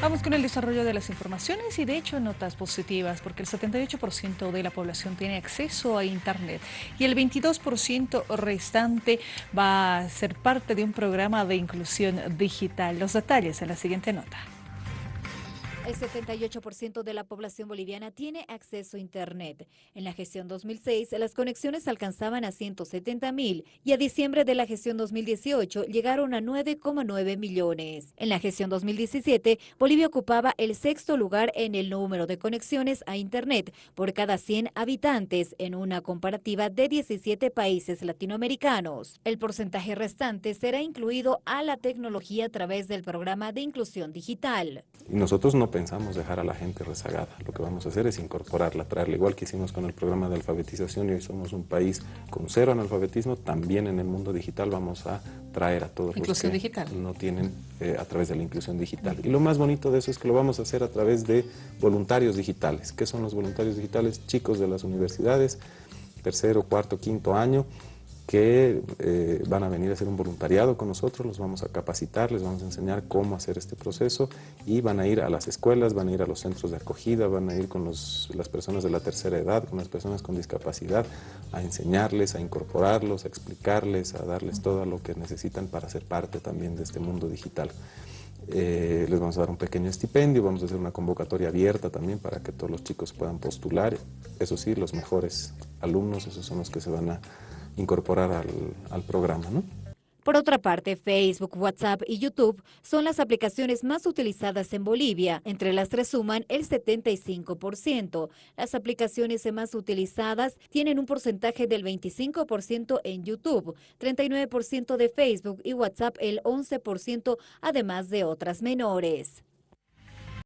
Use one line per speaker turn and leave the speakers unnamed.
Vamos con el desarrollo de las informaciones y de hecho notas positivas porque el 78% de la población tiene acceso a Internet y el 22% restante va a ser parte de un programa de inclusión digital. Los detalles en la siguiente nota.
El 78% de la población boliviana tiene acceso a Internet. En la gestión 2006, las conexiones alcanzaban a 170 mil y a diciembre de la gestión 2018 llegaron a 9,9 millones. En la gestión 2017, Bolivia ocupaba el sexto lugar en el número de conexiones a Internet por cada 100 habitantes en una comparativa de 17 países latinoamericanos. El porcentaje restante será incluido a la tecnología a través del programa de inclusión digital.
Nosotros no dejar a la gente rezagada. Lo que vamos a hacer es incorporarla, traerla, igual que hicimos con el programa de alfabetización y hoy somos un país con cero analfabetismo, también en el mundo digital vamos a traer a todos
los
que
digital.
no tienen eh, a través de la inclusión digital. Y lo más bonito de eso es que lo vamos a hacer a través de voluntarios digitales. ¿Qué son los voluntarios digitales? Chicos de las universidades, tercero, cuarto, quinto año, que eh, van a venir a hacer un voluntariado con nosotros, los vamos a capacitar, les vamos a enseñar cómo hacer este proceso y van a ir a las escuelas, van a ir a los centros de acogida, van a ir con las personas de la tercera edad, con las personas con discapacidad, a enseñarles, a incorporarlos, a explicarles, a darles todo lo que necesitan para ser parte también de este mundo digital. Eh, les vamos a dar un pequeño estipendio, vamos a hacer una convocatoria abierta también para que todos los chicos puedan postular. Eso sí, los mejores alumnos, esos son los que se van a incorporar al, al programa. ¿no?
Por otra parte, Facebook, WhatsApp y YouTube son las aplicaciones más utilizadas en Bolivia. Entre las tres suman el 75%. Las aplicaciones más utilizadas tienen un porcentaje del 25% en YouTube, 39% de Facebook y WhatsApp el 11%, además de otras menores.